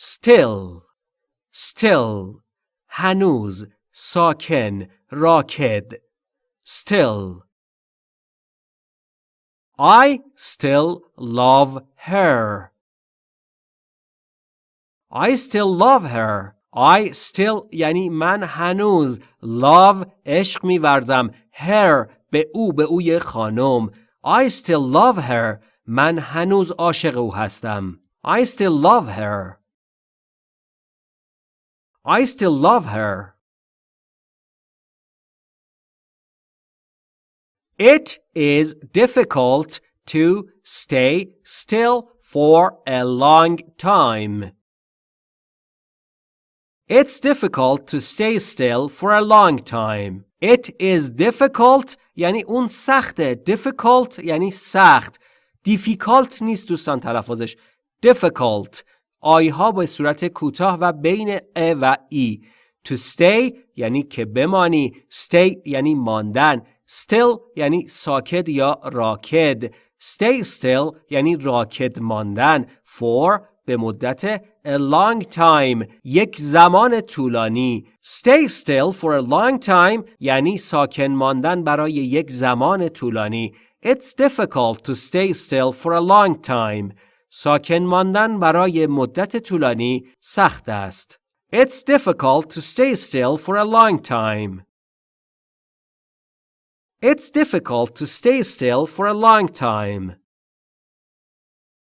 still still هنوز ساکن راکد still I still love her I still love her I still یعنی من هنوز love عشق میورزم her به او به اوی خانم I still love her من هنوز عاشق او هستم I still love her I still love her It is difficult to stay still for a long time. It's difficult to stay still for a long time. It is difficult یعنی اون سخته. Difficult یعنی سخت. Difficult نیست دوستان تلفظش. Difficult. آیها به صورت کوتاه و بین ا و ای. To stay یعنی که بمانی. Stay یعنی ماندن. Still یعنی ساکت یا راکد. Stay still یعنی راکد ماندن. For به مدت a long time یک زمان طولانی. Stay still for a long time یعنی ساکن ماندن برای یک زمان طولانی. It's difficult to stay still for a long time. ساکن ماندن برای مدت طولانی سخت است. It's difficult to stay still for a long time. It's difficult to stay still for a long time.